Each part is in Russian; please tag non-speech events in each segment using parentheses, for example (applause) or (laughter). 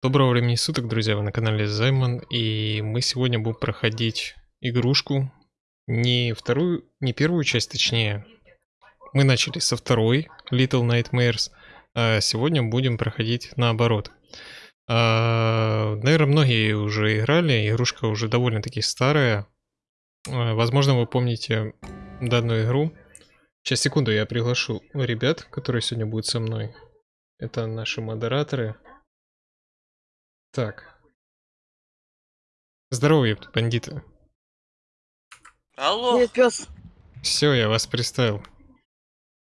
Доброго времени суток, друзья, вы на канале Займан, и мы сегодня будем проходить игрушку, не вторую, не первую часть, точнее, мы начали со второй, Little Nightmares, а сегодня будем проходить наоборот. А, наверное, многие уже играли, игрушка уже довольно-таки старая, а, возможно, вы помните данную игру. Сейчас, секунду, я приглашу ребят, которые сегодня будут со мной. Это наши модераторы. Так. Здорово, ёпта, бандиты. Алло, Нет, пес. Все, я вас представил.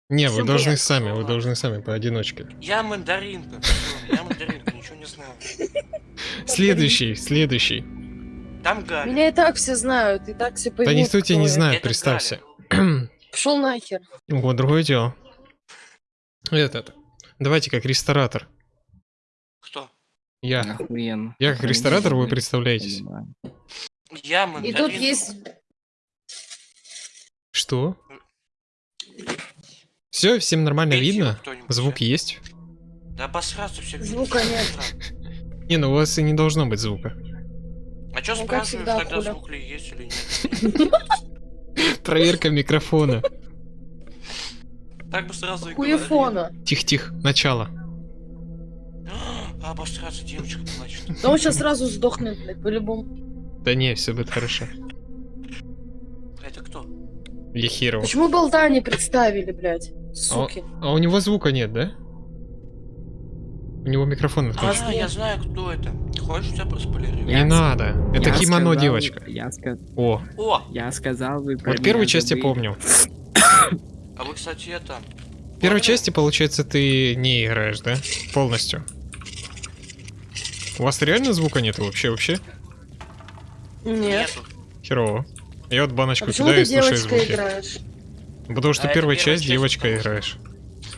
Не, вы Всем должны привет. сами, вы должны сами поодиночке. я мандаринка. Я мандаринка, ничего не знаю. (laughs) Следующий, следующий. Там Галя. Меня и так все знают, и так все Да поймут. никто тебя не знает, представься. (clears throat) Пошел нахер. Вот, другое дело. Этот. Давайте как ресторатор. Кто? Я. Охуенно. Я как ресторатор, вы представляетесь. Я И тут есть... Что? Все, всем нормально Пейте видно? Звук есть? Да обосраться все. Звука нет. Не, ну у вас и не должно быть звука. А чё Ну, спрашиваешь, тогда хуля. звук ли есть или нет? (laughs) Проверка микрофона. Так бы сразу и. Хуефона. Тихо-тихо, начало. А, Обосраться девочка плачет. Да он сейчас сразу сдохнет, блядь, по-любому. Да не, все будет хорошо. Это кто? Я херово. Почему болта не представили, блядь? Суки. А у него звука нет, да? У него микрофон отключен. А, я знаю, кто это. Хочешь, тебя проспойлерю? Не Я надо. Это Я кимоно сказал- девочка. Я, ска- О, О, я сказал, вы вот первую часть я помню. а вы, кстати, это... В первой части, получается, ты не играешь, да? Полностью. У вас реально звука нету вообще, вообще? Нет. Херово. Я вот А баночку почему кидаю и слушаю звуки. играешь? Потому что А первая часть часть, девочка потому играешь.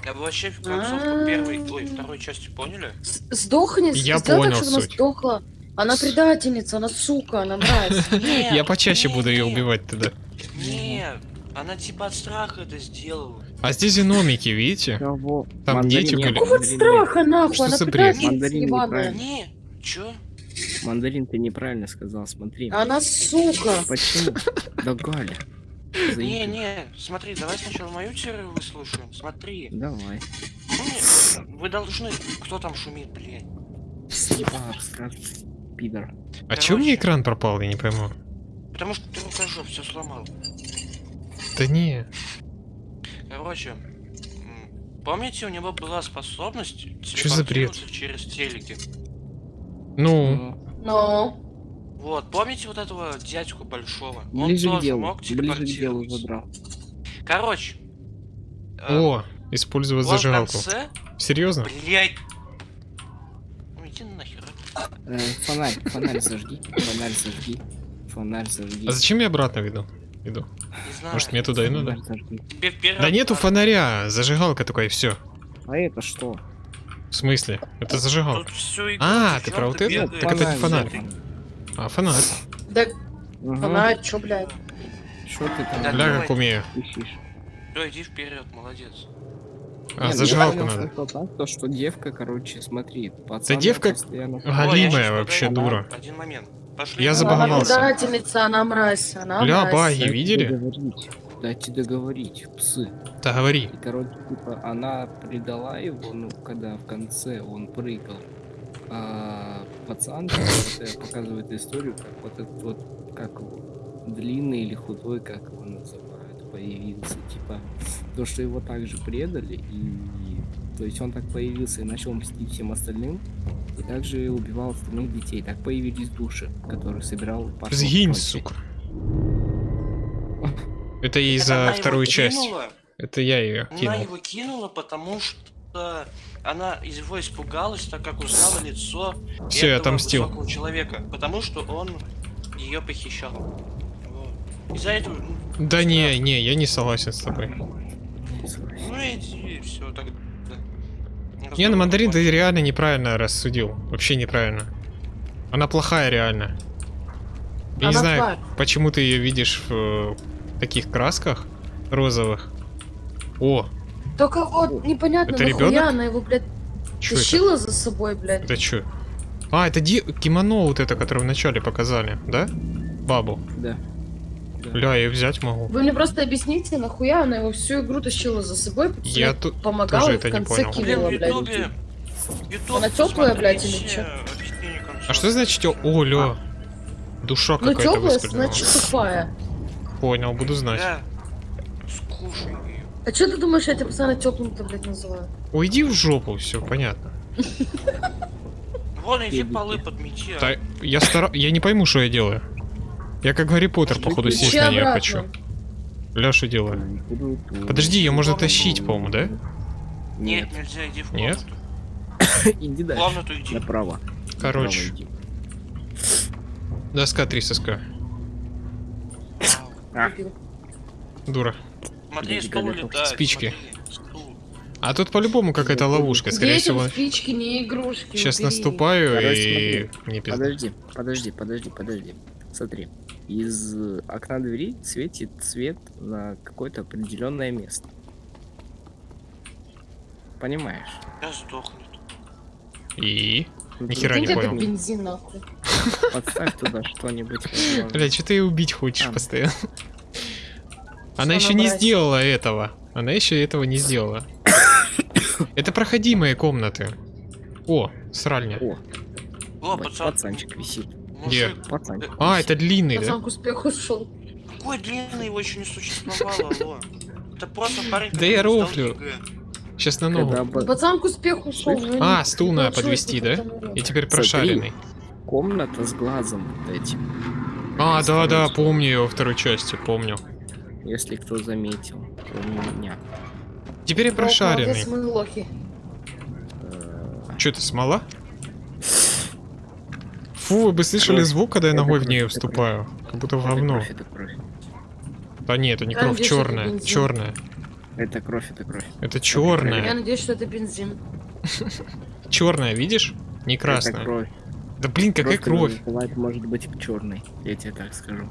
Я бы вообще в концовку первой, ой, второй части поняли? С- Сдохни, Я понял так, чтобы она суть. сдохла. Она предательница, она сука, она мразь. (laughs) Нет, Я почаще нет, буду ее нет, убивать тогда. Нет, она типа от страха это сделала. А здесь гномики, видите? Там дети нет, были. Какого страха, нахуй? Что Она предательница ебаная. Чё? Мандарин, ты неправильно сказал, смотри. Она сука. Почему? Да Галя. Не, не, смотри, давай сначала мою теорию выслушаем. Смотри. Давай. Ну, Вы должны... Кто там шумит, блядь? Скажешь, пидор. А чё мне Короче. экран пропал, я не пойму. Потому что ты рукожоп все сломал. Да не. Короче, помните, у него была способность Чё за бред? телепортироваться через телеки? Ну, Ну. Вот, помните вот этого дядьку большого? Он Ближе к тоже делу. мог Ближе к делу э, о, использовать вот в зажигалку. конце, Серьезно? блядь. Ну иди нахер. Э, фонарь, фонарь зажги. Фонарь зажги. Фонарь зажги. А зачем я обратно веду? Иду. Не знаю. Может мне туда и надо? Да нету фонаря, зажигалка только и все. А это что? В смысле? Это зажигалка. А, ты чё про вот это? Так это не фонарь. А, фонарь. Да она, чё, блядь? Что ты там Да Бля, как умею. Всё, иди вперед, молодец. А, Не, зажигалку ну, понял надо. то, что девка, короче, смотри, пацан девка- постоянно... Галимая вообще подойду. дура. Один момент. Пошли. Я забаговался. Она предательница, она мразь, она Бля, мразь. баги, видели? Дайте договорить, псы. Да говори. И, короче, типа, она предала его, ну, когда в конце он прыгал. А пацан вот, показывает историю, как вот этот вот, как его, длинный или худой, как его называют, появился. Типа, то, что его также предали, и то есть он так появился и начал мстить всем остальным, и также убивал остальных детей. Так появились души, которые собирал Сгинь, сука. Это из-за она вторую часть. кинула, Это я ее Она кинул. его кинула, потому что она из его испугалась, так как узнала лицо Всё, я этого отомстил. высокого человека, потому что он ее похищал. Вот. Из-за этого... ну, Да не, не, я не согласен с тобой. Ну иди, все так. Не, ну мандарин ты реально неправильно рассудил. Вообще неправильно. Она плохая реально. Я не Она знаю, тварь. почему ты ее видишь в таких красках розовых. О, Только вот непонятно, Это нахуя она его, блядь, что это? тащила за собой, блядь. Это что? А, это ди- кимоно вот это, которое вначале показали, да? Бабу. Да. Ля, я взять могу. Вы мне просто объясните, нахуя она его всю игру тащила за собой, Я тут помогала тоже и это в не конце понял. В блядь. Ютубе... Ютуб, Она тёплая, блядь, или чё? конца. А что значит О, ля. Душа Ну какая-то теплая, выскользнула. значит тупая. Понял, буду знать. Да. Скушай. А что ты думаешь, я тебя постоянно теплым-то, блядь, называю? Уйди в жопу, все понятно. Вон, иди полы подмети. а. Да, я стара... Я не пойму, что я делаю. Я как Гарри Поттер, походу, сесть на нее хочу. Ля, что делаю? Подожди, ее можно тащить, по-моему, да? Нет, Нет. нельзя, иди в Нет? (coughs) Иди дальше. комнату иди. Направо. Короче, доска 3 соска. А. Дура. Смотри, стул летает. спички. смотри. А тут по-любому какая-то ловушка, скорее Детям всего. спички, не игрушки. Сейчас убери. наступаю Короче, и... Не пизда. Подожди, подожди, подожди, подожди. Смотри. Из окна двери светит свет на какое-то определенное место. Понимаешь? Я сдохнет. И... Ну, Ни хера не понял. бензин, нахуй? (laughs) Подставь туда что-нибудь. Бля, что ты ее убить хочешь А. постоянно? Она еще не сделала этого. Она еще этого не сделала. (coughs) Это проходимые комнаты. О, сральня. О, О, бать, пацан. пацанчик висит. Где? Пацанчик. А, это длинный, да? Пацан к успеху шел. Какой длинный, его еще не существовало, (laughs) алло. Это просто парень, Да я рофлю. Сейчас на ногу. Пацан к успеху шел. А, стул надо подвести, да? И теперь прошаренный. Комната с глазом вот этим. А, да, да, помню ее во второй части, помню. Если кто заметил, кроме меня. Теперь я прошаренный. Что это, смола? Фу, вы бы слышали Кровь. звук, когда я Это ногой в нее это вступаю? Как будто в Это говно. кровь, это кровь. Да нет, это не Я кровь, это черная. Черная. Это кровь, это кровь. Это Я черная. надеюсь, что это бензин. (laughs) Черная, видишь? Не Это красная. кровь. Да блин, какая кровь? Бывает, может быть черной. Я тебе так скажу.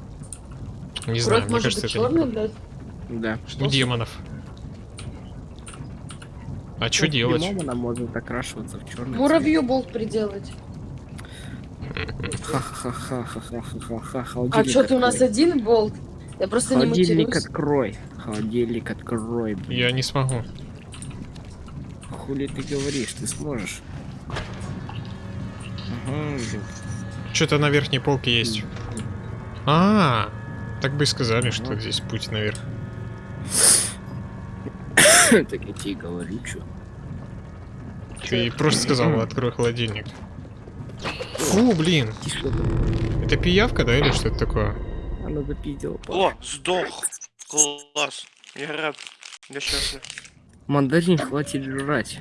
Не знаю, Кровь мне может кажется, быть это не черной, блядь. Да. У демонов. А что делать? Она может окрашиваться в черный. Муравью болт приделать. А что, ты у нас один болт? Я просто не Холодильник открой. Холодильник открой, блин. Я не смогу. Хули ты говоришь, ты сможешь. Что-то на верхней полке есть. А, так бы и сказали, что здесь путь наверх. (coughs) Так я тебе и говорю, что. Ты просто сказал, открой холодильник. Фу, блин. Это пиявка, да, или что это такое? Она запиздила. О, сдох. Класс. Я рад. Я счастлив. Мандарин хватит жрать.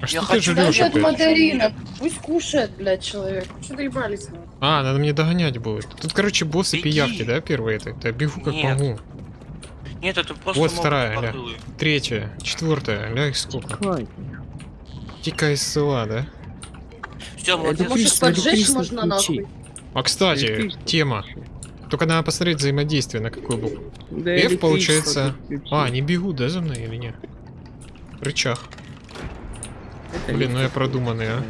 А что ты жрешь опять? мандарина. Пусть кушает, блядь, человек. Что ты ебались? нахуй? А, надо мне догонять будет. Тут, короче, боссы Беги. пиявки, да, первые это? Да бегу как Нет. могу. Нет, это просто Вот вторая, ля. Третья, четвертая, ля их сколько? Из села, да? Это молодец. Может, поджечь можно нахуй? А, кстати, тема. Только надо посмотреть взаимодействие, на какой был. Да, F, получается... А, они бегут, да, за мной или нет? Рычаг. Это Блин, ну я продуманный, а.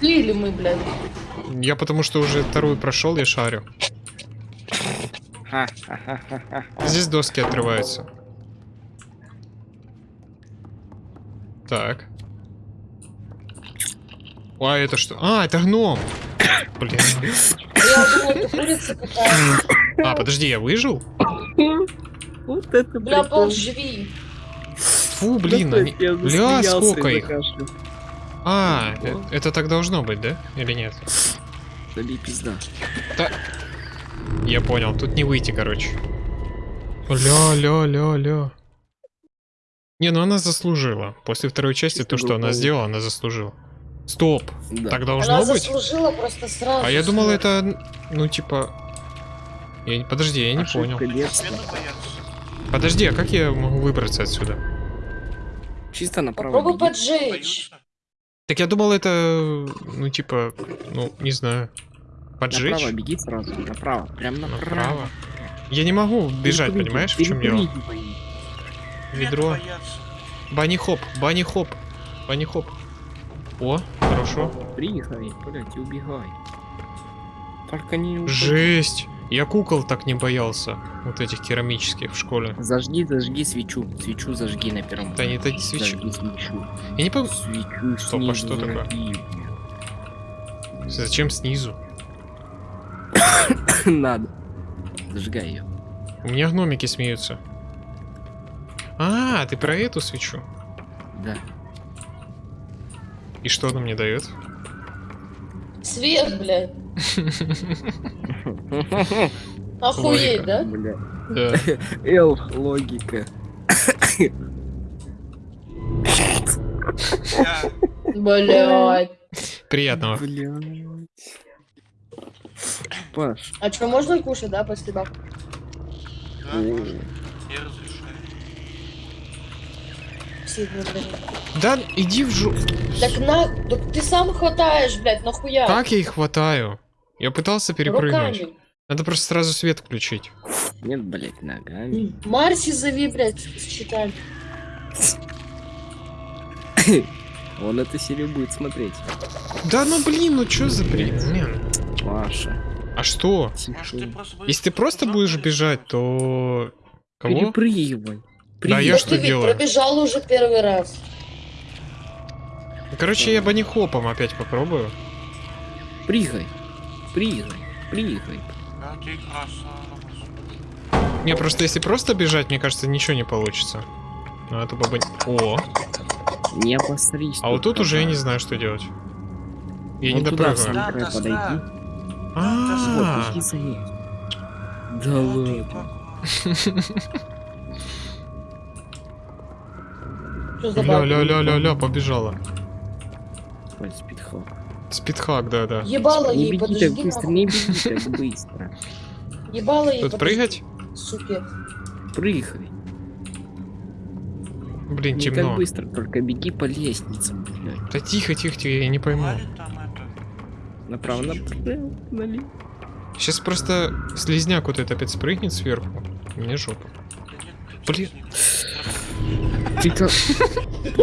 Ты или мы, блядь? Я потому что уже вторую прошел, я шарю. Здесь доски отрываются. Так. А, это что? А, это гном! Блин. А, подожди, я выжил? Вот это Бля, болт, живи. Фу, блин, они... Бля, сколько их? А, э- это так должно быть, да? Или нет? Забей пизда. Я понял, тут не выйти, короче. Ля, ля, ля, ля. Не, ну она заслужила. После второй части Чисто то, что она сделала, она заслужила. Стоп, Да. так должно Она быть? заслужила просто сразу. А я думал, это, ну, типа... Я... Подожди, я не Ошибка понял. детства. Подожди, а как я могу выбраться отсюда? Чисто направо. Попробуй беги. поджечь. Так я думал, это, ну, типа, ну, не знаю. Поджечь? Направо беги сразу. Направо. Прям направо. Направо. Я не могу бежать, понимаешь, в чем дело? Ведро. боятся. Бани хоп, бани хоп, бани хоп. О, хорошо. Прыгай, блядь, и убегай. Только не упади. Жесть. Я кукол так не боялся. Вот этих керамических в школе. Зажги, зажги свечу. Свечу зажги на первом. Да не это не свечи. Зажги свечу. Я не помню. Свечу Стоп, а что такое? зажги. Зачем снизу? (coughs) Надо. Зажигай ее. У меня гномики смеются. А, ты про эту свечу? Да. И что она мне дает? Свет, блядь. Охуеть, да? Эл, логика. Я... Блядь. Приятного. Паш. А что, можно кушать, да, после баб? Да, можно. Я разрешаю. Сильно, блядь. Да, иди в жу... Так на... Так ты сам хватаешь, блядь, нахуя? Как я их хватаю? Я пытался перепрыгнуть. Руками. Надо просто сразу свет включить. Нет, блядь, ногами. Марси зови, блядь, с читами. (coughs) Он эту серию будет смотреть. Да ну блин, ну чё за бред? Блин. Маша. А что? Если ты просто будешь бежать, то... Кого? Перепрыгивай. Да я Да что ты делаю? пробежал уже первый раз. Короче, я банихопом опять попробую. Прыгай. Прыгай. Прыгай. А ты красава. Не, просто если просто бежать, мне кажется, ничего не получится. Надо тупо бани- О, Не обосрись. а вот тут уже я да. не знаю, что делать. Я не допрыгаю. Да, да, подойди. да. А, Вот. Да А ладно. (laughs) Что за ля ля ля ля ля побежала. Ой, спидхак. Спидхак, да, да. Ебало Не ей, беги подожди, так быстро, не беги так быстро. Ебало ей, Тут прыгать? Супер. Прыгай. Блин, Не так темно. быстро, только беги по лестнице, блядь. Да тихо, тихо, тихо, я не пойму. Направо, направо, налево. Сейчас просто слизняк вот это опять спрыгнет сверху. Мне жопа. Блин. Ты как...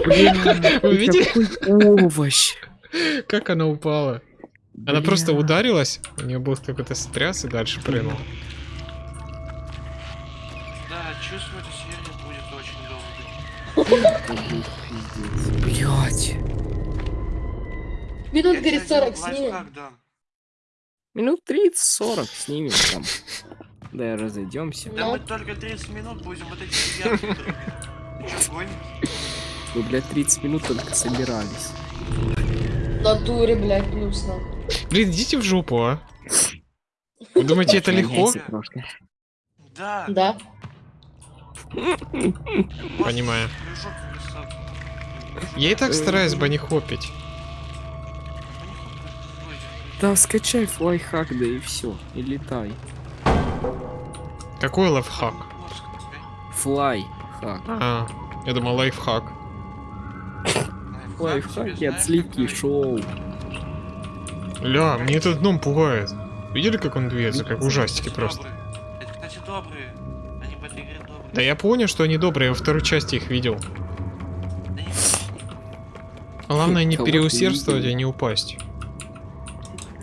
Блин, Вы видели? овощ. Как она упала? Она Бля. просто ударилась, у нее был какой-то стряс и дальше прыгнул. Да, чувствую, серия будет очень долгой. Блять. Минут, тебе 40 один снимем. Минут 30-40 снимем там. (laughs) Да, разойдемся. Да мы только 30 минут будем вот эти гонишь? Мы, блядь, 30 минут только собирались. В натуре, блядь, плюс на. Блин, идите в жопу, а. Вы думаете, это легко? Да. Да. Понимаю. Я и так стараюсь банихопить. Да, скачай флайхак, да и все. И летай. Какой лайфхак? Флайхак. А, я думал лайфхак. Лайфхаки от сливки шоу. Ля, мне этот гном пугает. Видели, как он движется, как в ужастике просто? Это, кстати, добрые. Они в этой игре добрые. Да я понял, что они добрые, я во второй части их видел. Не- Главное не переусердствовать и не упасть.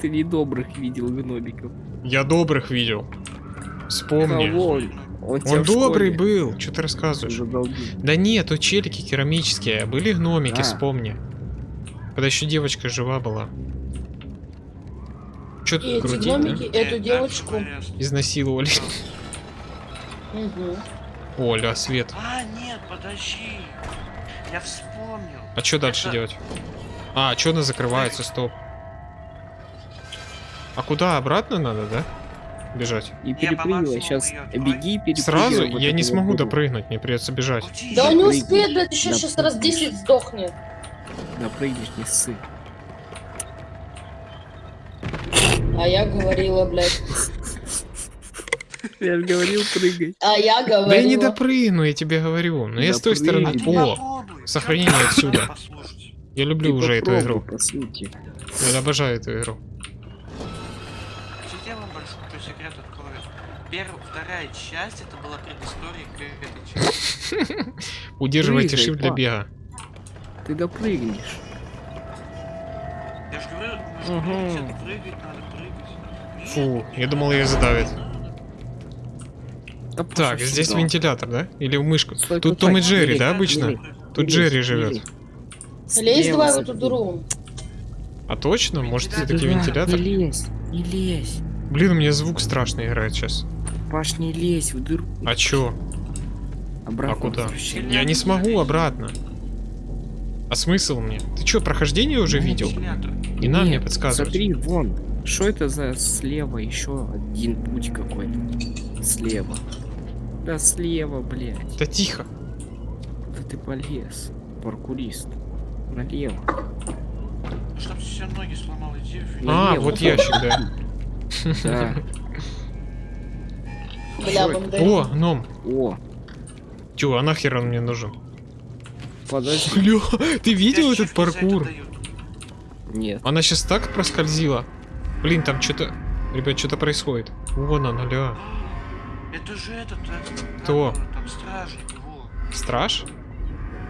Ты недобрых видел гномиков. Я добрых видел. Вспомни. Кого? Он, Он добрый школе был, что ты рассказываешь? задолбил. Да нет, то челики керамические, были гномики, А. вспомни. Когда еще девочка жива была. Че И тут эти гномики, да? эту девочку. Изнасиловали. Мгм. Оля, свет. А, нет, подожди. Я вспомнил. А что дальше Это- делать? А, что она закрывается, стоп. А куда, обратно надо, да? Бежать. И перепрыгивай, сейчас беги, перепрыгивай. Сразу вот я не вот смогу дыру. допрыгнуть, мне придется бежать. Да он не успеет, блядь, еще сейчас раз 10 сдохнет. Допрыгнешь, не ссы. А я говорила, блядь. Я же говорил, прыгай. А я говорила. Да я не допрыгну, я тебе говорю. Но я с той стороны... А. О, сохранение отсюда. я люблю уже эту игру. Я обожаю эту игру. Первая, вторая часть это была предыстория к этой части. (laughs) Удерживайте shift для бега. Ты допрыгнешь. Прыгать, прыгать надо, прыгать. Фу, я думал, ее задавит. Да Так, здесь всегда. вентилятор, да? Или мышка? Стой, Тут Том и Джерри, да, обычно? лезь, Тут Джерри живет. не лезь. Давай в эту дыру. А точно? Может, все-таки Да, вентилятор? Не лезь, не лезь. Блин, у меня звук страшный играет сейчас. Паш, не лезь в дыру. А чё? Обратно А куда? Я не смогу обратно. А смысл мне? Ты чё, прохождение уже видел? Вентилятор. Не надо мне Нет, подсказывать. Смотри, вон. Что это за слева еще один путь какой-то? Слева. Да слева, блядь. Да тихо. Да ты полез. Паркурист. Налево. Чтоб все ноги сломал, иди А, Налево. вот ящик, да. Да. (laughs) Бля. О, ном. О, Чё, а нахер он мне нужен? подожди. Бля, ты видел этот паркур? Нет. Она сейчас так проскользила. Блин, там что-то... Ребят, что-то происходит. Вон она, ля. Это же этот, э, Кто? Там стражник, во. Страж?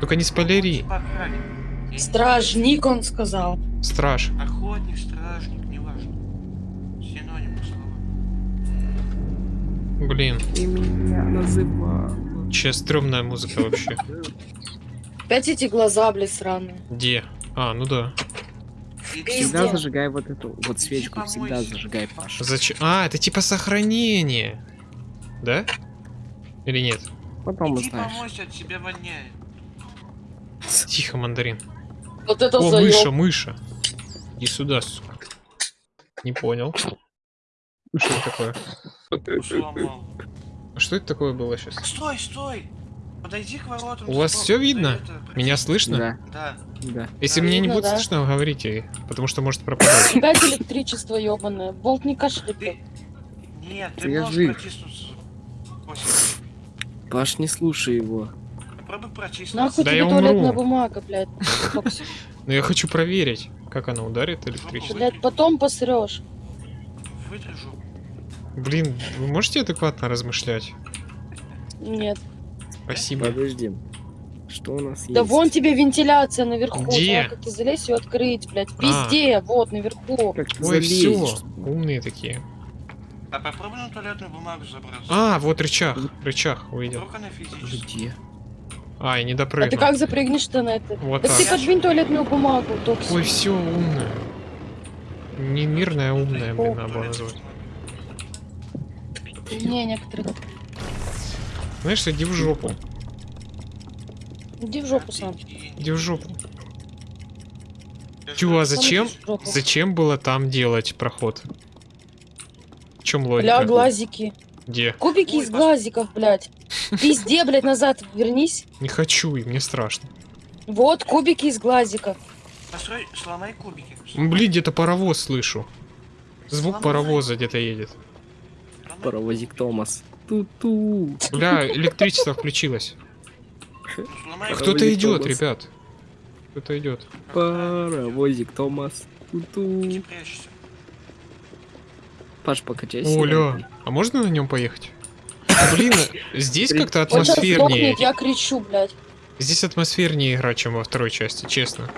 Только не спойлери. Стражник, он сказал. Страж. Охотник, стражник, Блин, Ты меня сейчас стрёмная музыка вообще. Опять эти глаза, блядь, сраные. Где? А, ну да. Всегда зажигай вот эту вот свечку, всегда зажигай, Паша. Зачем? А, это типа сохранение. Да? Или нет? Потом Иди узнаешь. помойся, от тебя воняет. Тихо, мандарин. Вот это О, мыша, заёб. мыша. Иди сюда, сука. Не понял. Что такое? Сломал. А Что это такое было сейчас? Стой, стой! Подойди к воротам. У вас все видно? это, Меня слышно? Да, Да. да. Если Да, мне не будет да. слышно, говорите, потому что может (coughs) пропадать. Опять электричество ебаное. Болт не кашляет. Нет, ты Я можешь жив. протиснуться. Паш, не слушай его. попробуй протиснуться. Нахуй Да тебе я туалетная умру. бумага, блядь. Но я хочу проверить, как она ударит электричество. Блядь, потом посрешь. Жопу. Блин, вы можете адекватно размышлять? Нет. Спасибо. Подожди. Что у нас есть? Да вон тебе вентиляция наверху. Где? Как ты залезь ее открыть, блядь. А. Везде, вот, наверху. Как ты Ой, все, умные такие. А попробуй на туалетную бумагу забраться. А, вот рычаг, рычаг увидел. Где? А, я не А ты допрыгнул. как запрыгнешь-то на это? Вот Так ты так. подвинь туалетную бумагу, Токсик. Ой, все умная. Не мирная, а умная, блин, надо назвать. Не, некоторых. Знаешь, иди в жопу. Иди в жопу сам. Иди в жопу. Чё, а зачем? Зачем было там делать проход? В чем логика? Бля, глазики. Где? Кубики Ой, из глазиков, блядь. Везде, блядь, назад вернись. Не хочу, и мне страшно. Вот, кубики из глазиков. Построй, сломай кубики. Блин, где-то паровоз слышу. Звук Сломай. паровоза где-то едет. Паровозик Томас. Ту-ту. Бля, электричество включилось. Кто-то идет, Томас. ребят. Кто-то идет. Паровозик Томас. Ту-ту. Паш, покачайся. Оля, а можно на нем поехать? Блин, здесь как-то атмосфернее. я кричу, блядь. Здесь атмосфернее игра, чем во второй части, честно.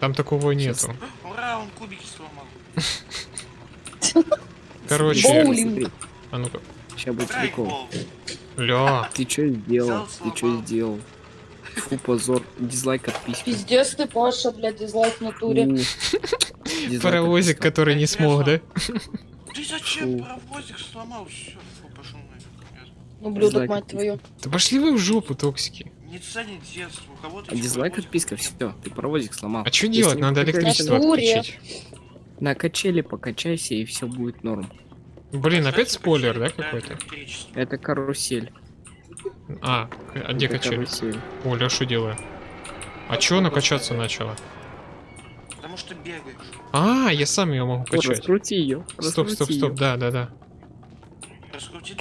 Там такого нету. Ура, он кубики сломал. Короче, Боулинг. А ну-ка. Сейчас будет прикол. Ля, Ты чё сделал? Ты сломал. сделал? Фу, позор. Дизлайк отписки. Пиздец ты, Паша, блядь, дизлайк в натуре. (laughs) Паровозик, который не смог, да? (laughs) Ты зачем паровозик сломал? Все, фу, пошел нафиг. Ублюдок, Дизлайк мать твою. Да пошли вы в жопу, токсики. Не ценит детство. У кого-то А дизлайк отписка, все, ты паровозик сломал. А что делать? Надо электричество отключить. На качели покачайся и все будет норм. Блин, опять Кстати, спойлер, да, какой-то? Это карусель. А, а где Это качели? карусель. Оля, что делаю? А чё она качаться начала? Потому что бегаешь. А, я сам ее могу О, качать. раскрути ее. Стоп, стоп, стоп, да, да, да. Раскрути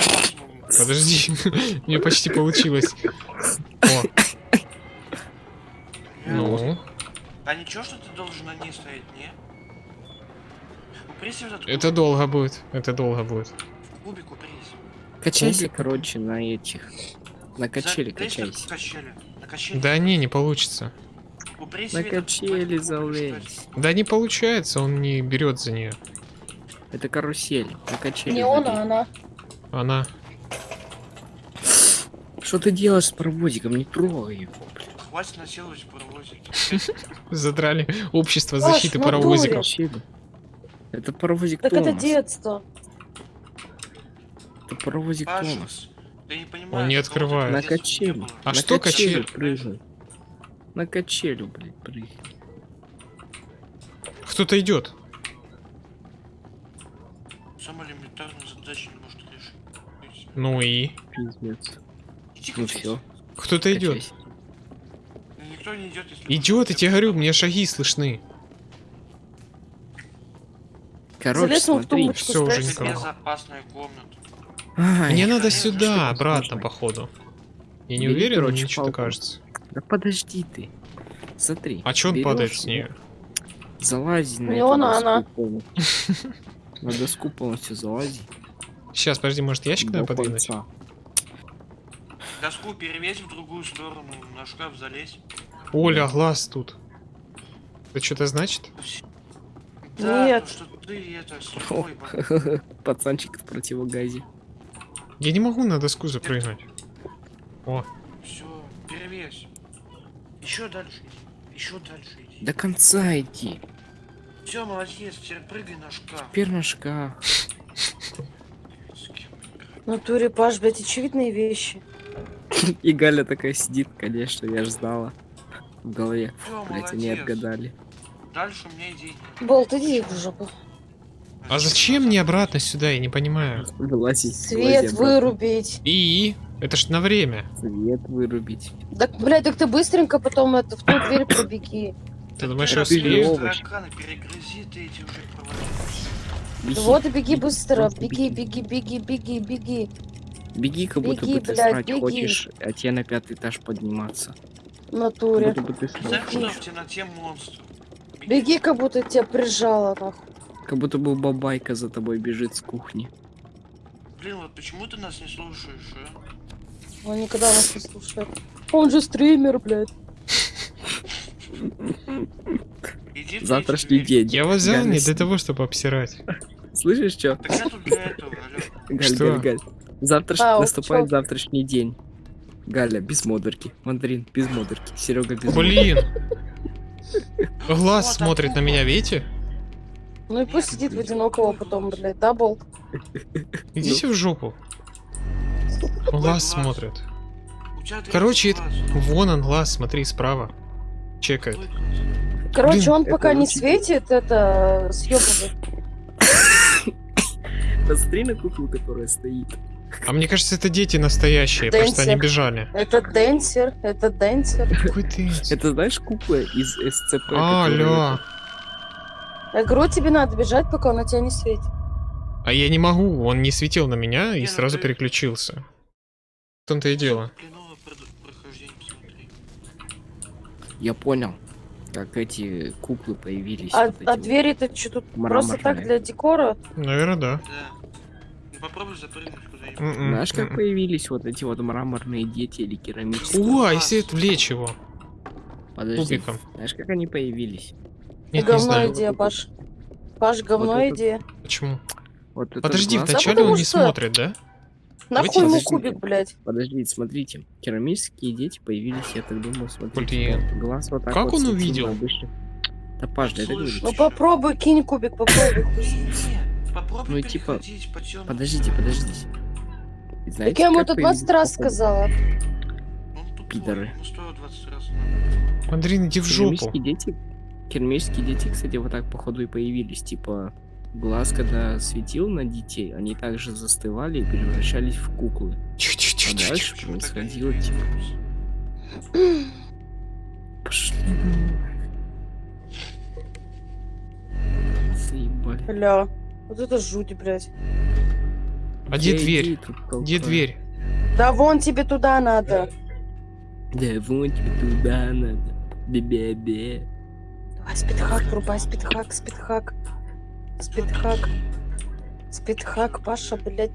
Подожди, (laughs) мне почти получилось. О, ну, А ничего, что ты должен на ней стоять, не? Это долго будет, это долго будет. кубик, упрись. Качайся, Кубик. короче, на этих. На качели Залезь качайся. качели. На качели. Да не, не получится. На качели залезь. Да не получается, он не берет за нее. Это карусель. На качели Не он, а она. Она. Что ты делаешь с паровозиком? Не трогай его, блин. Хватит насиловать паровозик. (laughs) Задрали общество защиты паровозиков. Это паровозик Так это Томас. детство. Это паровозик Паша, Томас. ты не понимаешь. не что открывает. На это не было. А На что качелю качель? прыгай. На качелю, блядь, прыгай. Кто-то идет. Самая элементарная задача не может решить. Ну и. Пиздец. Иди Ну все. Кто-то идет. Никто не идет, если... Идет, я тебе говорю, мне шаги слышны. Короче, Залез смотри. Всё, уже никого. Ай, Мне надо сюда, что обратно, походу. Я не уверен, что-то палку. кажется. Да подожди ты. Смотри. А чё он падает с нее? Залази на эту она. полностью. (laughs) На доску полностью залази. Сейчас, подожди, может ящик надо до подвинуть? Доску перевесь в другую сторону, на шкаф залезь. Оля, глаз тут. Это что-то значит? Да, Нет. то, что ты это слепой был. (laughs) Пацанчик в противогазе. Я не могу на доску запрыгнуть. О, Все, перевесь. Еще дальше иди. Еще дальше иди. До конца иди. Все, молодец, теперь прыгай на шкаф. Теперь на шкаф. В натуре, Паш, блядь, очевидные вещи. (laughs) И Галя такая сидит, конечно, я ж знала. В голове. Всё, Блять, они молодец. отгадали. Дальше у меня идей. Болт, иди в жопу. А зачем мне обратно сюда, я не понимаю. Вылази. Свет вылази вырубить. И? Это ж на время. Свет вырубить. Так, блядь, так ты быстренько потом это в ту дверь пробеги. Ты думаешь, я успею? Вот и беги быстро. Беги, беги, беги, беги, беги. Беги, как будто Беги, бы ты блядь, срать беги. хочешь, а тебе на пятый этаж подниматься. В Как натуре. будто бы ты срать хочешь. Беги, как будто тебя прижало, нахуй. Как будто бы бабайка за тобой бежит с кухни. Блин, вот почему ты нас не слушаешь, а? Он никогда нас не слушает. Он же стример, блядь. Завтрашний день. Я вас взял не для того, чтобы обсирать. Слышишь, что? Галь? Галь, Галь. Завтра А, наступает завтрашний день. Галя, без модерки. Мандарин, без модерки. Серега, без модерки. Блин. Глаз смотрит на меня, видите? Ну и пусть сидит в одинокого потом, блядь, да, Болт? (laughs) Идите в жопу. Какой Глаз смотрит. Короче. Вон он, глаз, смотри, справа. Чекает. Короче, он пока не светит, это съебывает. Посмотри (coughs) на куклу, которая стоит. А мне кажется, это дети настоящие, просто они Дэнсер. бежали. Это Дэнсер, это Дэнсер. Какой ты? Это знаешь кукла из СЦП? А, которая- Алло. Я говорю, тебе надо бежать, пока он на тебя не светит. А я не могу, он не светил на меня и Не, ну сразу ты- переключился. В том-то и дело. Я понял, как эти куклы появились. А, вот а вот. двери-то что тут просто так для декора? Наверное, да. Да. Ну попробуй запрыгнуть куда-нибудь. М-м, Знаешь, как м-м. появились вот эти вот мраморные дети или керамические? О, а если отвлечь его? Подожди. кубиком. Знаешь, как они появились? Нет, не говно знаю. идея, Паш. Паш, говно Вот это- идея. Почему? Вот Подожди, вначале потому он не что- смотрит, да? Нахуй ему кубик, блядь. Подождите, смотрите. Керамические дети появились, я так думаю, смотрите. Блин. вот глаз вот так Как вот он увидел? на обычных- Да, Паш, да это. Ну попробуй, кинь кубик, попробуй. (laughs) Не, попробуй Ну, типа. Подождите, подождите. И Так знаете, я ему появились 20 раз сказала. Пидоры. ему стоило 20 раз. Мандарин, иди в жопу. Керамические дети, керамические дети, кстати, вот так походу и появились. Типа, глаз, когда светил на детей, они также застывали и превращались в куклы. А дальше происходило, типа, пошли. Заебали. Бля, вот это жуть, блядь. А где дверь? Где дверь? Да вон тебе туда надо. Да вон тебе туда надо. Бе-бе-бе. Давай спидхак, врубай спидхак, спидхак. Спидхак. Спидхак, Паша, блядь.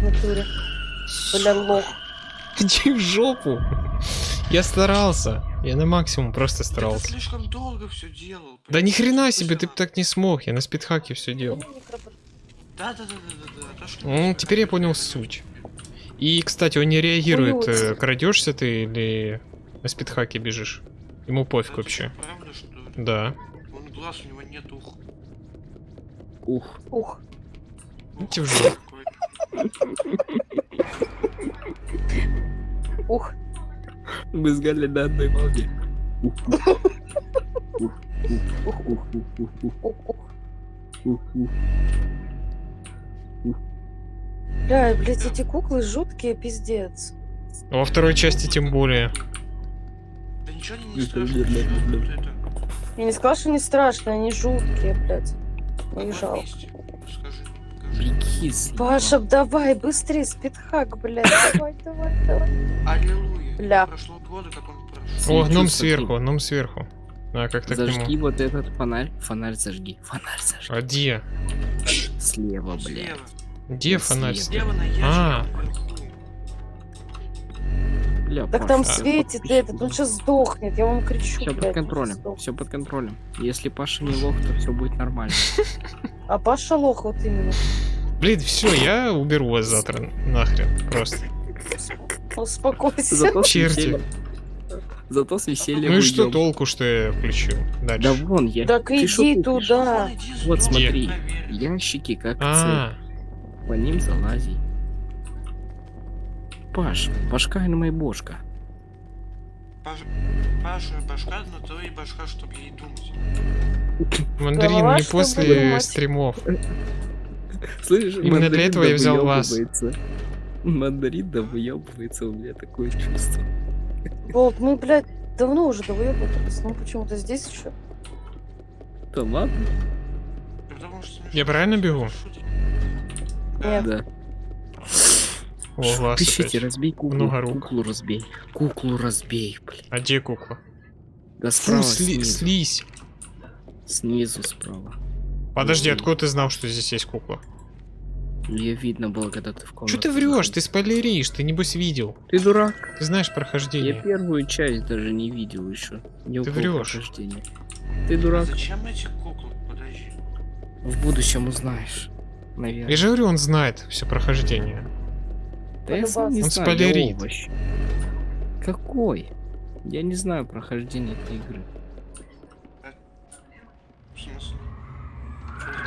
В натуре. Бля, лох. Иди в жопу. Я старался. Я на максимум просто Ты старался. слишком долго все делал. Да ни хрена себе, ты бы так не смог. Я на спидхаке все делал. Да, да, да, да, да. Ну, теперь я понял суть. И, кстати, он не реагирует, э, крадешься ты или на спидхаке бежишь. Ему пофиг Это вообще. Правда, что ли? Да. Он глаз у него нет, ух. Ух. Ух. Идите в. Ух. Мы сгали на одной волне. Ух. Да, блядь, эти куклы жуткие, пиздец. Во второй части тем более. Да ничего не Это страшно. Я не сказала, что не страшно, они жуткие, блядь. Их жалко. Паша, давай, быстрее, спидхак, блядь. (coughs) Давай, давай, давай. Аллилуйя. Бля. Прошло года, как он прошел. О, гном сверху, гном сверху. А, как Зажги вот этот фонарь. Фонарь зажги. Фонарь зажги. А где? Слева, блядь. слева. Где фонарь? Слева на ящике А. Бля, Так Паш, там всё светит этот, он сейчас сдохнет, я вам кричу, Все блядь. под он контролем. Все под контролем. Если Паша не лох, то все будет нормально. (laughs) А Паша лох вот именно. Блин, все, я уберу вас завтра нахрен. Просто. Успокойся. Зато Черти. Зато с весельем Ну и что толку, что я включил? Да Дальше. вон я. Так Ты иди туда. Вот смотри. Ящики как А, цель. По ним залази. Паш, башка и бошка. Паш- Паша, башка, но твоя башка, чтобы ей думать. мандарин Голова, не после стримов. Слышишь, Именно для этого я взял вас. Мандарин да выебывается, у меня такое чувство. Болт, мы, блядь, давно уже довыебывались, ну почему-то здесь еще. Да ладно? Я правильно бегу? Нет. Да. О, глаз Пишите, опять. разбей куклу. Много рук. Куклу разбей. Куклу разбей, блин. А где кукла? Да Фу, справа, сли- снизу. слизь. Снизу справа. Подожди, откуда ты знал, что здесь есть кукла? Ее видно было, когда ты в комнате. Что ты врешь? Ты спойлеришь, ты небось видел. Ты дурак. Ты знаешь Я прохождение. первую часть даже не видел еще. Не Ты врешь. Ты А дурак. зачем эти куклы? Подожди. В будущем узнаешь. Наверное. Я же говорю, он знает все прохождение. Да я сам не Он знаю, спойлерит. овощ. Какой? Я не знаю прохождение этой игры.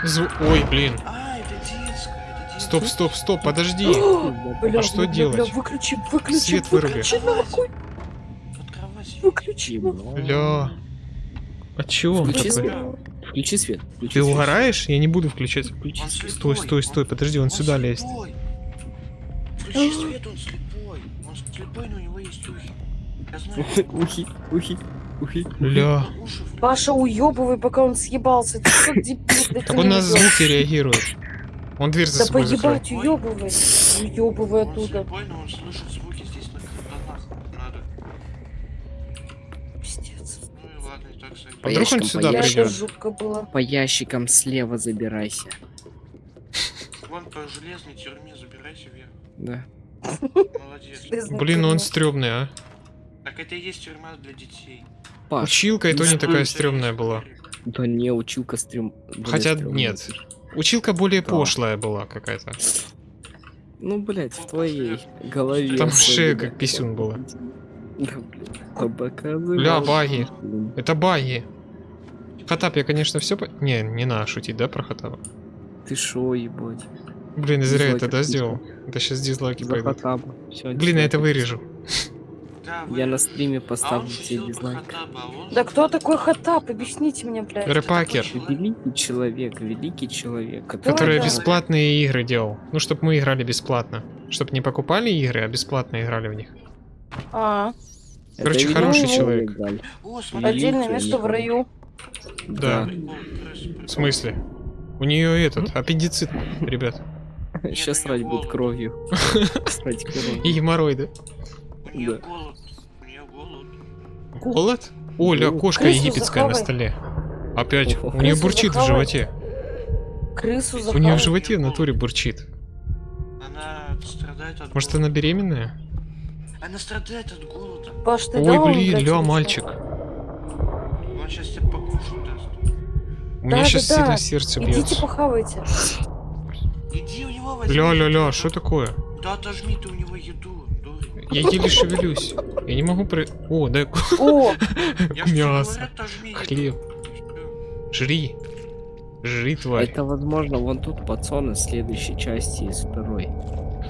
Зв- Ой, блин. А, это детская, это детская. Стоп, стоп, стоп, подожди. Бля, А что бля, делать? бля, выключи, выключи, Свет выруби. выключи, нахуй, выключи. нахуй. Бля. А он Включи такой? свет. Включи свет. Включи Ты свет. угораешь? Я не буду включать. Включи Он свет. Стой, стой, стой, он- подожди, он сюда лезет. Включи свет, он слепой. Он слепой, но у него есть ухи. Я знаю. Ухи, ухи, ухи. В- Паша, уебывай, пока он съебался. Ты что, (laughs) дебил, Так он на звуки реагирует. Он дверь за Да собой закрыл. поебать, уебывай. Уебывай Он оттуда. слепой, но он слышит звуки здесь на картонах. Надо. Пиздец. Ну и ладно, и так сойдет. А вдруг он ящикам, сюда было. По ящикам слева забирайся. Вон по железной тюрьме. Да. Молодец. Блин, ну он стрёмный, а. Так это и есть тюрьма для детей. Паш, Училка и то не ну такая стрёмная была. да не, училка стрём... Хотя стрёмная. нет. Училка более Да. пошлая была какая-то. Ну, блядь, в твоей голове. Там шея как писюн была. Да, блядь, а показывай. Бля, баги. Это баги. Хатап, я, конечно, все... По... Не, не надо шутить, да, про Хатапа? Ты шо, ебать? Блин, зря Дизлайки это, да, сделал? Это сейчас дизлайки За пойдут. Блин, я это вырежу. Да, Я на стриме А поставлю тебе шутил про дизлайк. А Да кто такой Хатап? Объясните мне, блядь. Рэпакер, Великий человек, великий человек. который да. бесплатные игры делал. Ну, чтобы мы играли бесплатно. Чтобы не покупали игры, а бесплатно играли в них. А, Короче, хороший человек, отдельное место в раю. Да. Прикол. В смысле? У нее этот, аппендицит, ребят. Сейчас срать будет кровью. (laughs) Срать И кровью. геморроиды. У нее Да. голод. У нее голод. Голод? Оля, Ну, кошка египетская на столе. Опять. У нее бурчит в животе. Крысу У нее в животе в натуре бурчит. Она страдает от Может, она беременная? Она страдает от голода. Паш, ты Ой, блин, ля, мальчик. Он сейчас тебя покушать даст. У меня Да, сейчас да, сильно да. сердце Идите бьется. похавайте. Иди возьми. Ля, ля, ля, да- что такое? Да отожми ты у него еду, дурень. Я еле шевелюсь. Я не могу про... О, дай О, (laughs) мясо, хлеб. Жри. Жри, тварь. Это, возможно, вон тут пацан из следующей части, из второй.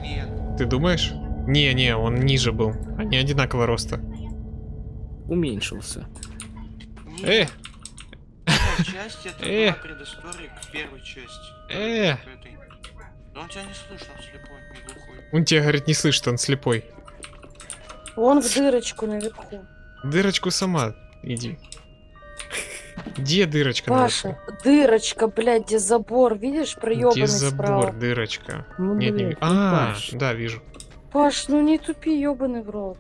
Нет. Ты думаешь? Не-не, он ниже был. Они одинакового роста. Уменьшился. Э, Вторая часть это Э. была предыстория к первой части. Э. К этой. Да он тебя не слышит, он слепой, не глухой. он тебя, говорит, не слышит, он слепой. вон в дырочку наверху. Дырочку сама иди. Где дырочка? Паша, наверху? дырочка, блядь, где забор, видишь, проебанный Где забор, справа. дырочка? Ну, Нет, не... блядь, ну, А, Паш. да, вижу. Паш, ну не тупи, ебаный в рот.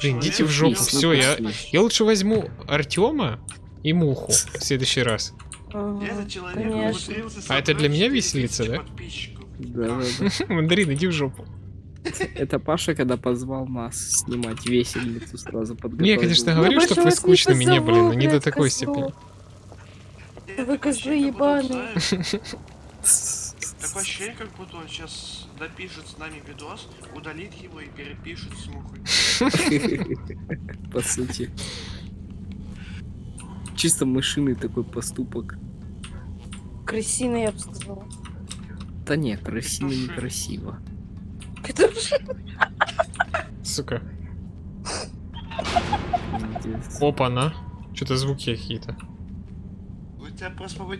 Блин, идите в жопу, все, я, я лучше возьму Артема и Муху в следующий раз. Ага, Этот человек конечно. умудрился А это для меня 4000 веселиться, да? подписчиков. Да, да, да. (laughs) Мандарин, иди в жопу. Это Паша, когда позвал нас снимать весельницу, сразу подготовил. Не, я, конечно, говорю, чтобы вы скучными не были, но не до такой степени. Я Вы такое козлы ощущение, как будто он, ебаные. (laughs) Такое ощущение, как будто он сейчас допишет с нами видос, удалит его и перепишет с мухой. (laughs) По сути. Чисто мышиный такой поступок. Крысиный, я бы сказала. Да не, красиво, некрасиво. Сука. Опа-на. Что-то звуки какие-то. У тебя просто я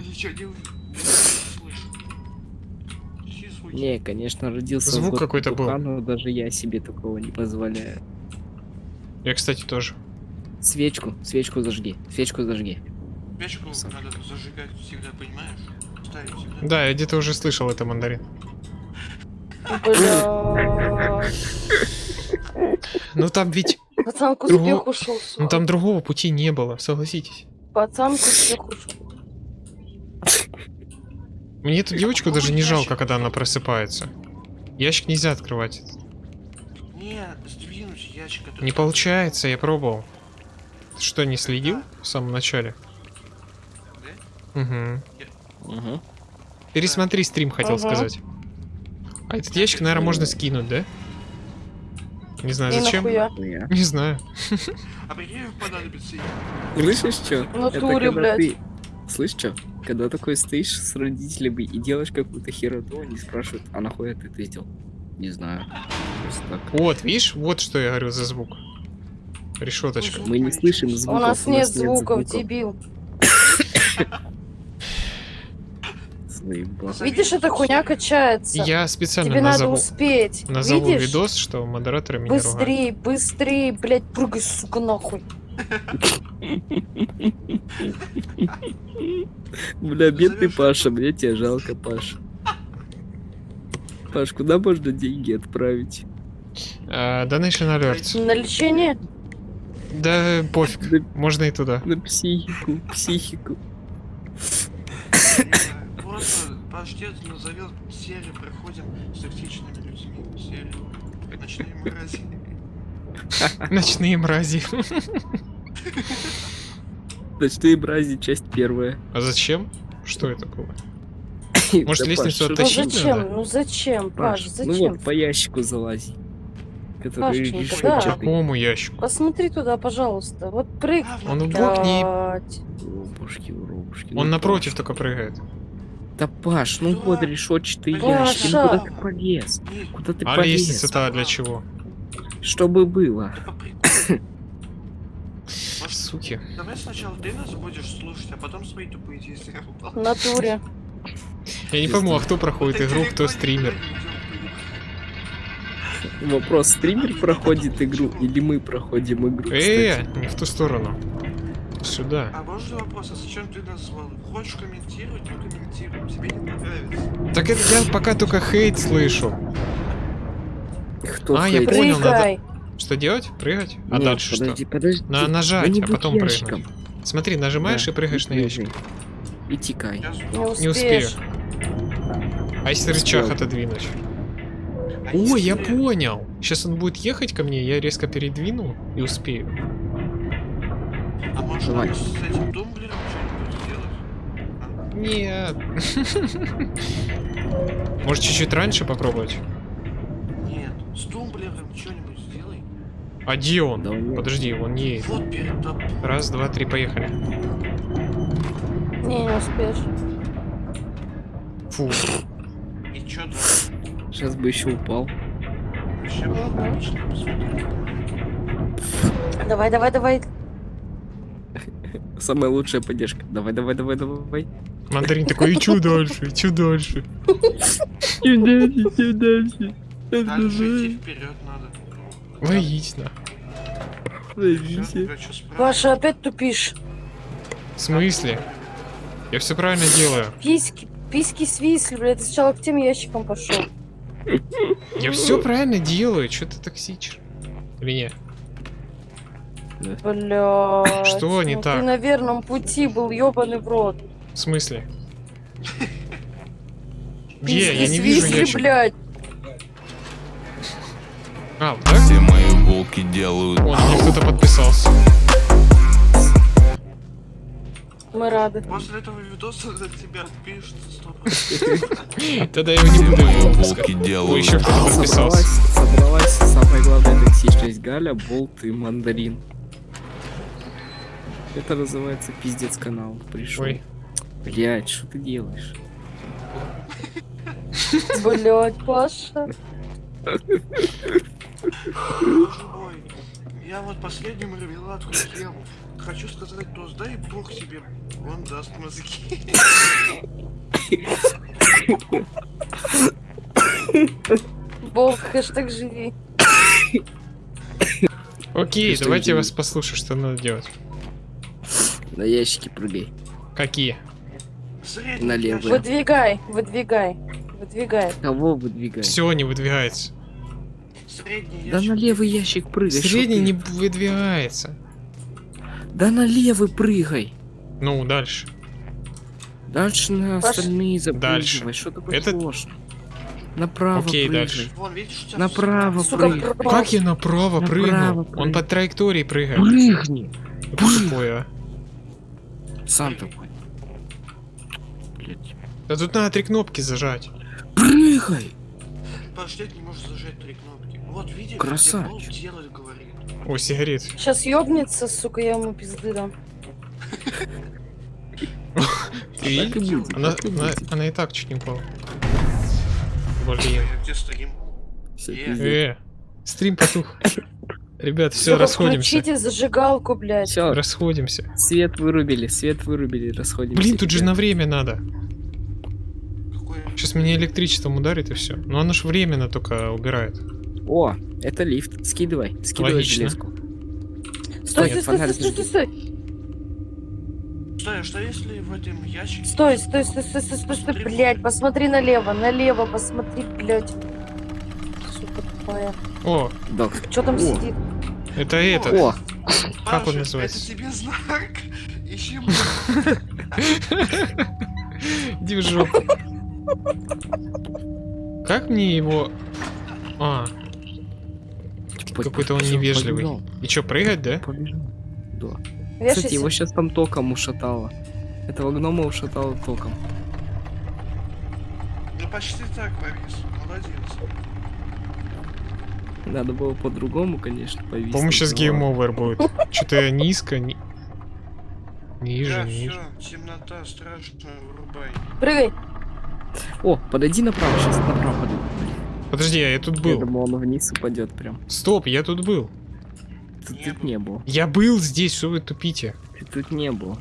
ничего не ув- не конечно, родился Звук какой-то был. но даже я себе такого не позволяю. Я, кстати, тоже. Свечку, свечку зажги, свечку зажги. Печку надо зажигать всегда, понимаешь? Ставить всегда. Да, я где-то уже слышал это мандарин. Ну там ведь... Пацан к успеху ушел. Ну там другого пути не было, согласитесь. Пацан к успеху ушел. Мне эту девочку даже не жалко, когда она просыпается. Ящик нельзя открывать. Не, сдвинуть ящик. Не получается, я пробовал. Что, не следил в самом начале? Угу. Угу. Пересмотри стрим, хотел Ага. сказать. А этот ящик, наверное, можно скинуть, да? Не знаю, И зачем. нахуя? (laughs) Не знаю. А понадобится Слышишь, что? В натуре, блядь. ты... Слышь, что? Когда такой стоишь с родителями и делаешь какую-то хероту, они спрашивают, а нахуй ты это сделал? Не знаю. Вот, видишь, вот что я говорю за звук. Решеточка. Мы не слышим У звуков. нас нет звуков. звуков, дебил. Видишь, эта хуйня качается. Я специально Тебе надо назову, успеть. назову Видишь? видос, что модераторы меня ругают. Быстрей, быстрей, блядь, прыгай, сука, нахуй. Бля, бедный Паша, мне тебя жалко, Паш. Паш, куда можно деньги отправить? А, Donation Alerts. На лечение? Да пофиг, На, можно и туда. на психику, психику. Просто паштет назовет серию проходим с токсичными людьми. Серию. Ночные мрази. (laughs) Ночные мрази. Ночные брази, часть первая. А зачем? Что это было? (coughs) Может, Да, лестницу Паш, что Ну оттащить зачем? надо? Ну зачем, Паш, Паш, ну зачем? вот по ящику залази. Который да. Какому ящику? Посмотри туда, пожалуйста. Вот прыг. А, Он в бок не... Блядь. Воробушки, воробушки. Он ну, напротив Паш. только прыгает. Да, Паш, ну вот решетчатый ящик. Ну куда ты полез? Куда ты А полез? лестница-то для чего? Чтобы было. это Суки. давай сначала ты нас будешь слушать, а потом свои тупые действия В натуре. Я не пойму, а кто проходит игру, кто стример. Вопрос, стример проходит игру или мы проходим игру? Э, кстати? не в ту сторону. Сюда. А можно вопрос, а зачем ты назвал? Хочешь комментировать, ну комментируем. Тебе не понравится. Так это я пока только хейт слышу. Кто А, я хейтит? понял, надо- Прыгай. Что делать? Прыгать? А Нет, дальше подожди, что? подожди. На нажать, а потом прыгнуть. ящиком. Смотри, нажимаешь Да, и прыгаешь на ящик. И тикай. Я Не сдох. Не успею. А если Успел. рычаг отодвинуть? А О, я понял. Сейчас он будет ехать ко мне, я резко передвину и успею. А может Давай. с этим тумблером что-нибудь сделать? Нет. (laughs) Может чуть-чуть раньше попробовать? Нет, с тумблером что-нибудь сделай. А где он? Да Подожди, он не едет. Вот. Раз, два, три, поехали. Не, не успеешь. Фу. И что там? Сейчас бы еще упал. Давай, давай, давай. (laughs) Самая лучшая поддержка. Давай, давай, давай, давай. Мандарин такой, и чё дальше, и чё дальше? (laughs) Дальше, дальше. Дальше идти вперед надо. Чё спрашивать? Паша, опять тупишь. В смысле? Я все правильно делаю. Письки, письки свисли, блядь. Ты сначала к тем ящикам пошел. Я все правильно делаю. Что ты токсичишь? Или нет? Блядь. Что не ну так? Ты на верном пути был, ебаный в рот. В смысле? Где? Я не вижу ящик. блядь. А, так? Все мои волки делают Вон, мне кто-то подписался. Мы рады. После этого видоса за тебя отпишутся сто (laughs) Тогда я его не буду выпускать. Ой, делают еще кто-то подписался. собралась самая главная токсичность Галя, Болт и Мандарин. Это называется пиздец канал. Пришел. Ой. Блять, что ты делаешь? Блядь, Паша. Мой. Я вот последний мармеладку съем. Хочу сказать тост, дай бог тебе, он даст мозги. Бог, хэштег живи. Окей, давайте я делать? вас послушаю, что надо делать. На ящики прыгай. Какие? Налево. ящик. Выдвигай, выдвигай. Выдвигай. Кого выдвигай? Все не выдвигается. Средний Да ящик. на левый ящик прыгай. Средний не выдвигается. Да на левый прыгай. Ну, дальше. Дальше на Паш- остальные Дальше. запрыгивай. Что такое Это- сложно? Направо Окей, прыгай. дальше. Вон, видишь, Направо Сука, прыгай. Как я направо Направо прыгнул? прыгай. Он по траектории прыгает. Прыгни. Что такое, а? Сам такой. Блять. Да тут надо три кнопки зажать. Прыгай. Подождать не можешь зажать три кнопки. Вот видишь, Красавчик. Болт делать говорит. О, сигарет. Сейчас ёбнется, сука, я ему пизды дам. Ты видишь? Она, и так чуть не упала. Блин. Где стрим? Э. стрим потух. Ребят, все, расходимся. Включите зажигалку, блядь. Всё, Расходимся. свет вырубили, свет вырубили, расходимся. Блин, тут же на время надо. Сейчас меня электричеством ударит и все. Но оно ж временно только убирает. О, это лифт. Скидывай, скидывай Логично. железку. Стой, стой, стой, фонарик стой, стой, стой, стой. Стой, а что если в этом ящике... Стой, стой, стой, стой, стой, стой, стой, блядь, посмотри налево, налево, посмотри, блядь. Сука тупая. О, Док. Что там О. сидит? это это. О, Как он называется? Это тебе знак. Ищи Иди в жопу. Как мне его... А, какой-то он невежливый. побежал, и чё, прыгать, да? побежал. Да. Вешайся. Кстати, его сейчас там током ушатало. Этого гнома ушатало током. Ну почти так, Борис. Молодец. Надо было по-другому, конечно, повесить. По-моему, сейчас но гейм ладно. овер будет. Что-то низко, ни- ниже, Да, ниже. все, темнота страшная, вырубай. Прыгай. О, подойди направо, сейчас направо подойди. Подожди, а я тут Я был. думал, он вниз упадет прям. Стоп, я тут был. Тут, Не тут было. не было. Я был здесь, что вы тупите? Ты тут не было.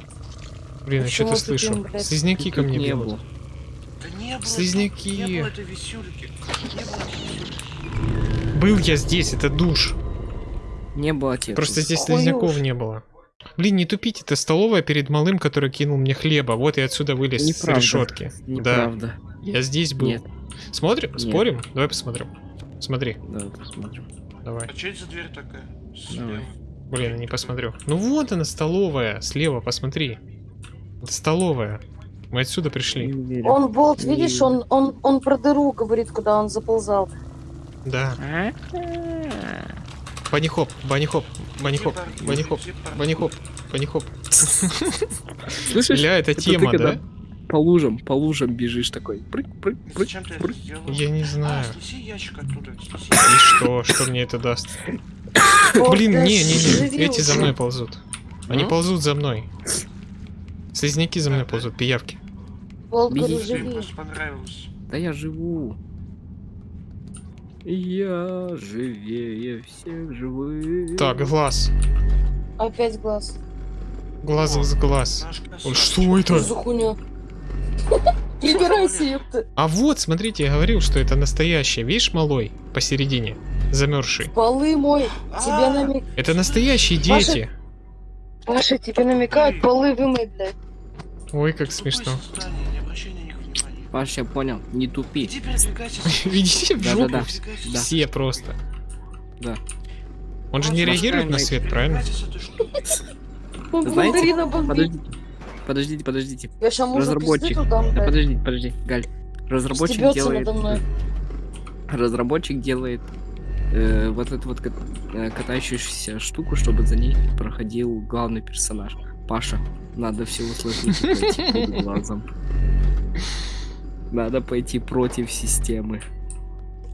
Блин, я Почему что-то слышу. Слизняки Ты ко мне не бегут. было. Да не было. Слизняки. Не было этой висюльки. Не было этой висюльки. Был я здесь, это душ. Не было отец. Просто здесь слизняков не было. Блин, не тупите, это столовая перед малым, который кинул мне хлеба. Вот я отсюда вылез Неправда. с решетки. Да, Неправда. я здесь был. Нет. Смотрим? Нет. Спорим? Давай посмотрим. Смотри, Давай посмотрим. давай. А что это за дверь такая? Слева. Давай. Блин, не посмотрю. Ну вот она, столовая, слева, посмотри. Это столовая. Мы отсюда пришли. Он болт, видишь, он, он, он про дыру говорит, куда он заползал. Да. А? Банихоп, банихоп, банихоп, Типа, банихоп, типа. банихоп. Слышишь? Ля, это тема, да? По лужам, по лужам бежишь такой. Прыг, прыг, прыг. Зачем ты это прыг. сделал? Я не знаю. А, снеси. И что? Что мне это даст? Блин, не, не, не. Эти за мной ползут. Они А? ползут за мной. Слизняки за мной ползут, пиявки. Волк. Да я живу. Я живее всех живых. Так, глаз. Опять глаз. Глаз из глаз. Красавчик. Что это? Прибирайся, ёпта. А вот, смотрите, я говорил, что это настоящее. Видишь, малой? Посередине. Замерзший. Полы мой. Тебе А, намек... Это настоящие дети. Паша, тебе намекают полы вымой, блядь. Ой, как смешно. Паш, я понял, не тупи. Иди передвигайся. (laughs) В жопу Передвигайся. Да. все просто. Да. Он же не реагирует на свет, правильно? Знаете. Подождите. Подождите, подождите. Разработчик. Да блядь. подожди, подожди, Галь. Разработчик делает. мной. Разработчик делает э, вот эту вот кат- э, катающуюся штуку, чтобы за ней проходил главный персонаж. Паша, надо все под глазом. (laughs) Надо пойти против системы.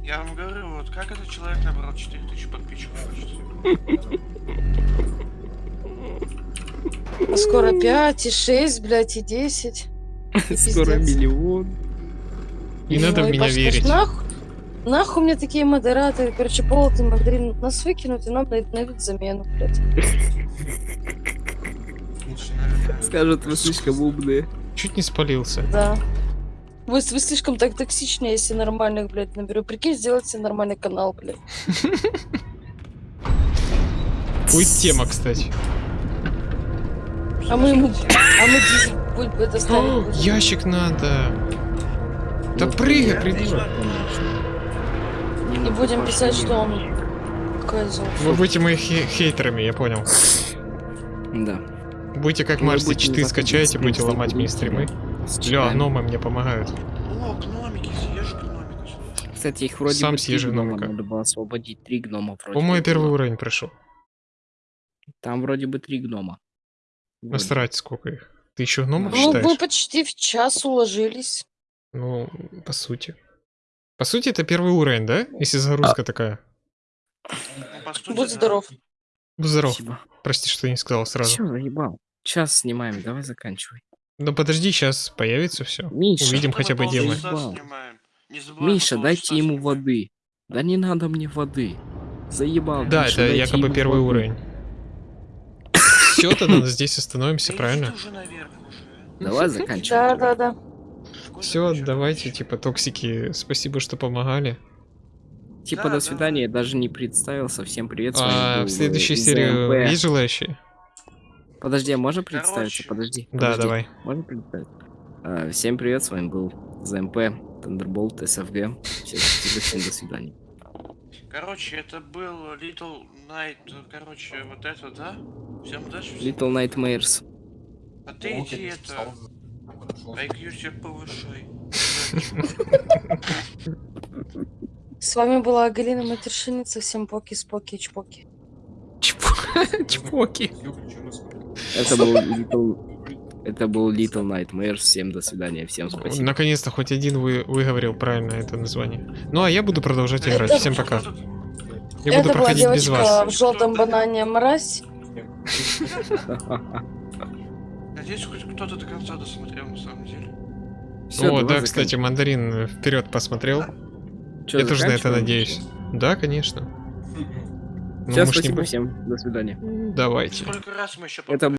Я вам говорю, вот как этот человек набрал 4000 подписчиков? А скоро 5 и 6, блядь, и 10. (laughs) Скоро пиздец. миллион. Не надо в меня верить. Нахуй, нахуй мне такие модераторы, короче, полотый мандарин нас выкинут, и нам найдут, замену, блядь. Скажут, вы слишком умные. Чуть не спалился. Да. Вы, вы слишком так токсичны, если нормальных, блядь, наберу. Прикинь, сделать себе нормальный канал, блядь. Будет тема, кстати. А мы ему... А мы будем это ставить. будем. Ящик надо. Да Ну, прыгай, придурок. И будем писать, что он... Вы будете моими хе- хейтерами, я понял. Да. Будете как Вы Марси читы скачаете, будете ломать мне стримы. С Ля, читами. гномы мне помогают. О, гномики, съешь гномика. Кстати, их вроде Сам бы гнома гномика. надо было освободить. Три гнома вроде По-моему, бы первый уровень прошел. Там вроде бы три гнома. Насрать, сколько их. Ты еще гномов Ну, мы считаешь? почти в час уложились. Ну, по сути. По сути, это первый уровень, да? Если загрузка такая. Ну, сути, Будь да. здоров. Будь Здоров. Спасибо. Прости, что не сказал сразу. Всё, заебал. Час снимаем, давай заканчивай. Ну подожди, сейчас появится все. Миша, Увидим хотя бы забываем, Миша, дайте ему снимаем. воды. Да не надо мне воды. Заебал. Да, Миша, это якобы первый воды. уровень. Все, тогда здесь остановимся, правильно? Давай заканчивай. Да, да, да. Все, давайте, типа, токсики, спасибо, что помогали. Типа Да, до да. свидания, я даже не представился. Всем привет, с вами А в следующей серии есть желающие? Подожди, а можно представиться? Короче. Подожди. Да, подожди. давай. Можно представить? А, Всем привет, с вами был ЗМП, Thunderbolt, SFG. Всем до свидания. Короче, это был Little Night, короче, вот это, да? Всем удачи. всем- Little Nightmares. А ты иди это, IQ себе повышай. С вами была Галина Матершиница. Всем поки-споки, чпоки. Чпоки. (laughs) Это был Little... Это был Little Nightmares. Всем до свидания, всем спасибо. Наконец-то хоть один вы выговорил правильно это название. Ну а я буду продолжать играть. Это- Всем пока. Я Это буду была проходить без девочка вас. в желтом банане мразь. Надеюсь, хоть кто-то до конца досмотрел на самом деле. Всё, О, да, кстати, заканчивай. мандарин вперед посмотрел. Чё, я тоже на это надеюсь. Да, конечно. (laughs) Ну, ж не спасибо, бу- всем до свидания. Давайте. Сколько раз мы еще Это